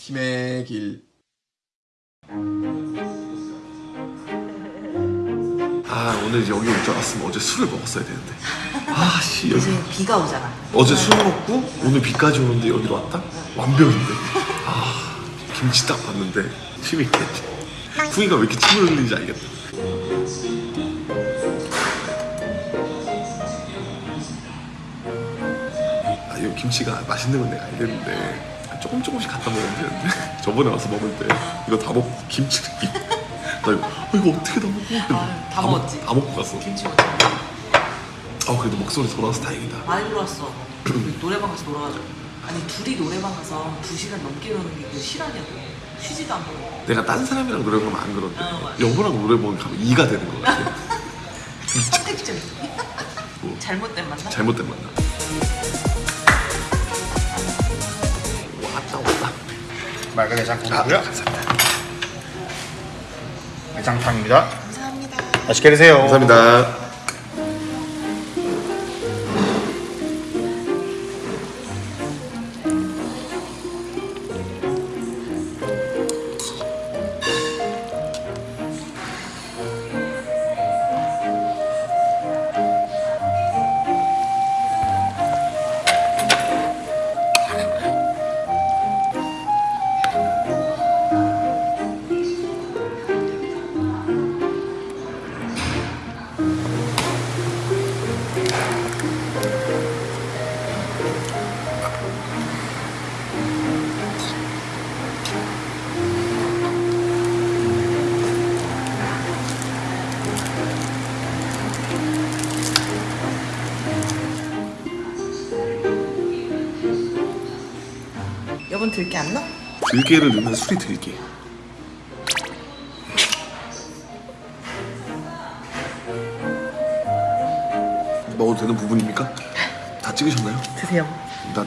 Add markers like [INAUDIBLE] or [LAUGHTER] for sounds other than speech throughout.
힘의 길. 아 오늘 여기 올 줄 알았으면 어제 술을 먹었어야 되는데. 아 씨 여기 요새 비가 오잖아. 어제 술 먹고 오늘 비까지 오는데 여기로 왔다? 완벽인데. 아 김치 딱 봤는데 침이 있겠지. 후이가 왜 이렇게 침을 흘리는지 알겠다. 김치가 맛있는 건 내가 알겠는데 조금 조금씩 갖다 먹으면 되는데 [LAUGHS] 저번에 와서 먹을 때 이거 다 먹고 김치를 이- 나 이거 아, 이거 어떻게 다 먹고 아, 다 먹었지. 다 먹고 갔어. 김치 먹자. 아 그래도 목소리 돌아와서 다행이다. 많이 들어왔어. [CLEARS THROAT] 노래방 가서 놀아가지고. 아니 둘이 노래방 가서 두 시간 넘게 노는 게그 실화냐고. 쉬지도 않고. 내가 딴 사람이랑 노래 부르면 안 그런데 어. 여보랑 노래 부르면 가면 이가 되는 거 같아 [LAUGHS] 선택적. 뭐, 잘못된 만남. 잘못된 만남 맑은 아 해장국이고요. 감사합니다 해장탕입니다. 감사합니다. 맛있게 드세요. 감사합니다 여분 들게 안 넣어? 들깨를 넣는 술이 들깨 먹어도 되는 부분입니까? 다 찍으셨나요? 드세요. 난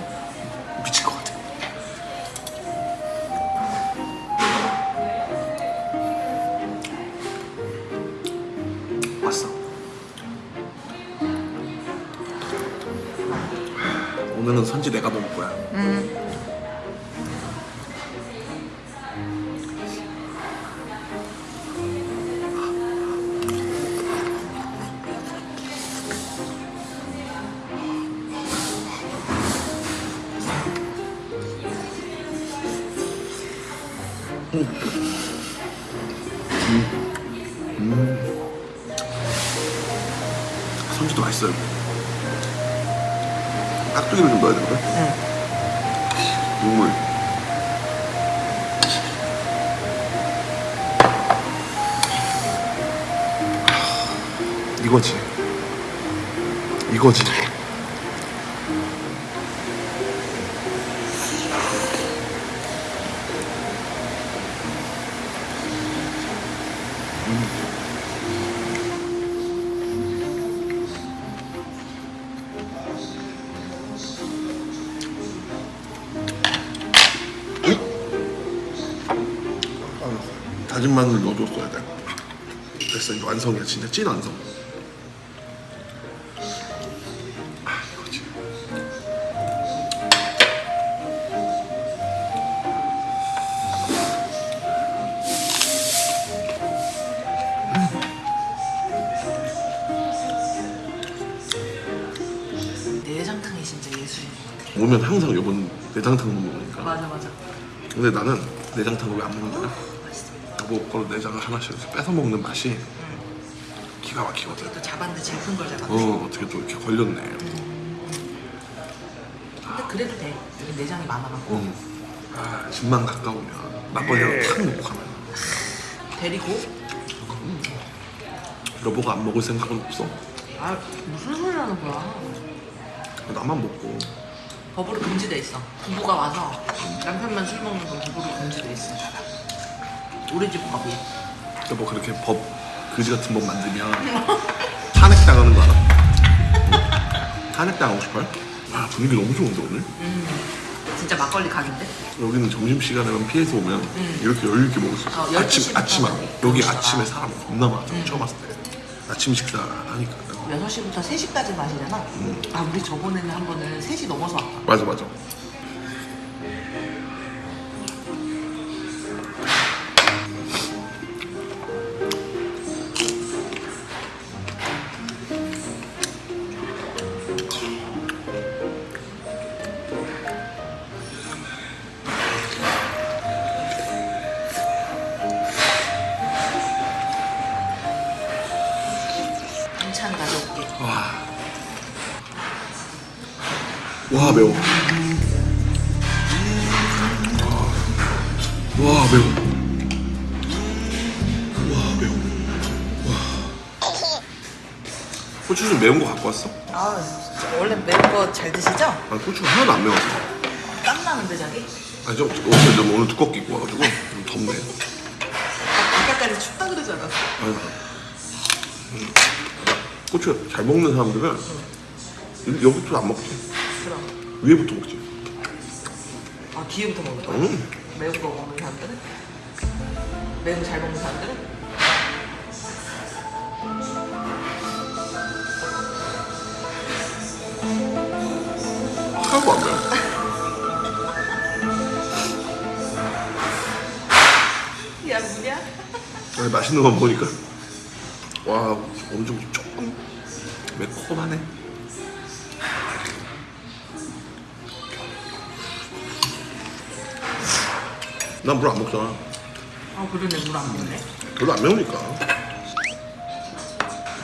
미칠 것 같아 왔어 오늘은 선지 내가 먹을 거야 선지도 맛있어요. 깍두기를 좀 넣어야 되거든 국물. 이거지. 이거지 다진 마늘 넣어줬어야 돼. 됐어 이제 완성이야 진짜 찐 완성. 오면 항상 이번 내장탕 먹으니까. 맞아 맞아. 근데 나는 내장탕을 왜 안 먹는다? 맛있어. 여보 거로 내장을 하나씩 뺏어 먹는 맛이 기가 막히거든. 또 잡았는데 제일 큰 걸 잡았네. 어 어떻게 또 이렇게 걸렸네. 근데 그래도 돼. 내장이 많아갖고 음. 아 집만 가까우면 막걸리 하나 탁 먹고 가면 데리고 여보가 안 먹을 생각은 없어. 아 무슨 소리 하는 거야? 나만 먹고 법으로 금지돼 있어. 부부가 와서 남편만 술 먹는 건 법으로 금지돼 있어. 우리 집 법이. 여보 그렇게 법 그지 같은 법 만들면 탄핵 당하는 거 알아? 탄핵 당하고 싶어요? 아 분위기 너무 좋은데 오늘? 진짜 막걸리 각인데? 여기는 점심 시간에만 피해서 오면 이렇게 여유 있게 먹을 수 있어. 어, 12 아침 아침하고. 여기 먹으시다가. 아침에 사람 겁나 많아. 처음 왔을 때 아침 식사 하니까 6시부터 3시까지 마시잖아? 아 우리 저번에는 한 번은 3시 넘어서 왔다. 맞아 맞아. 와 매워. 와 매워. 와 매워. 와. 고추 좀 매운 거 갖고 왔어? 아 진짜 원래 매운 거 잘 드시죠? 아 고추가 하나도 안 매워서. 땀 나는데 자기? 아니 좀 옷을 좀 오늘 두껍게 입고 와가지고 좀 덥네. 아까까지 춥다 그러지 않았어? 아유. 음. 고추 잘 먹는 사람들은 이- 여기부터 안 먹지. 그럼 위에부터 먹지. 아 뒤에부터 먹는 거야? 음. 매운 거 먹는 사람들은? 매운 거잘 먹는 사람들은? 하나도 안 매워. 야 뭐냐? 아니, 맛있는 거 보니까 와 엄청 조금 매콤하네. 난 물 안 먹잖아. 아 그러네 물 안 먹네 별로 안 매우니까.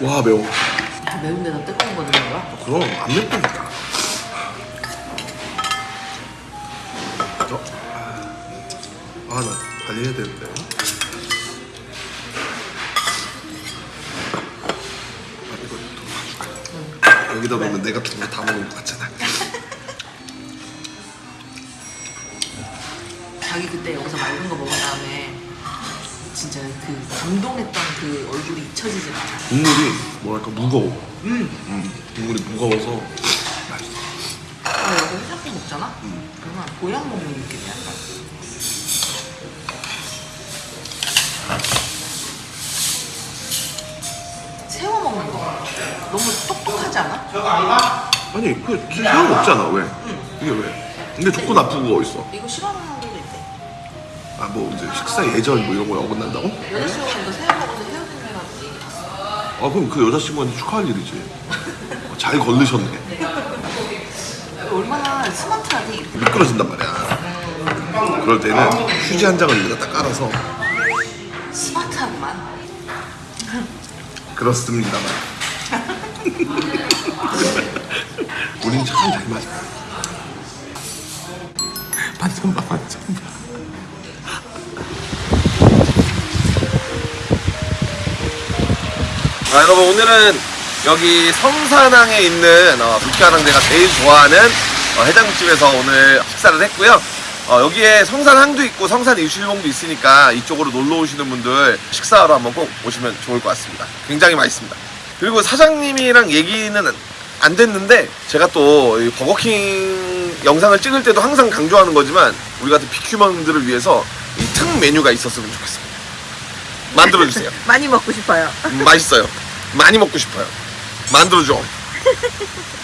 와 매워. 야 매운 데다 뜨거운 거 넣는 거야? 그럼 안 맵다니까. 어? 아, 나 빨리 해야 되는데. 아, 이거 더 가져가. 여기다 넣으면 내가 두개다 먹은 것 같잖아. 자기 그때 여기서 맑은 거 먹은 다음에 진짜 그 감동했던 그 얼굴이 잊혀지지 않아 국물이 뭐랄까 무거워. 음. 음, 국물이 무거워서 맛있어. 아, 여기 해장국 먹잖아? 그러면 보양 먹는 느낌이야 약간. 새우 먹는 거 너무 똑똑하지 않아? 아니, 그 새우 먹잖아. 왜? 이게 왜? 근데 좋고 나쁘고 어딨어? 이거 싫어하는 아, 뭐 이제 식사 예절 뭐 이런 거 어긋난다고? 여자친구가 새우 먹어서 헤어진다는 얘기 아 그럼 그 여자친구한테 축하할 일이지. 어, 잘 걸르셨네. 얼마나 스마트하니? 미끄러진단 말이야. 그럴 때는 휴지 한 장을 여기다 딱 깔아서. 스마트하구만. 그렇습니다만 우린 참 잘 맞아. 반찬 봐 반찬 봐 아, 여러분 오늘은 여기 성산항에 있는 어, 불가랑제가 제일 좋아하는 어, 해장국집에서 오늘 식사를 했고요. 어, 여기에 성산항도 있고 성산 일출봉도 있으니까 이쪽으로 놀러 오시는 분들 식사하러 한번 꼭 오시면 좋을 것 같습니다. 굉장히 맛있습니다. 그리고 사장님이랑 얘기는 안 됐는데 제가 또이 버거킹 영상을 찍을 때도 항상 강조하는 거지만 우리 같은 비큐먼들을 위해서 이 특 메뉴가 있었으면 좋겠습니다. 만들어 주세요. [LAUGHS] 많이 먹고 싶어요. 음, 맛있어요. 많이 먹고 싶어요. 만들어줘. [LAUGHS]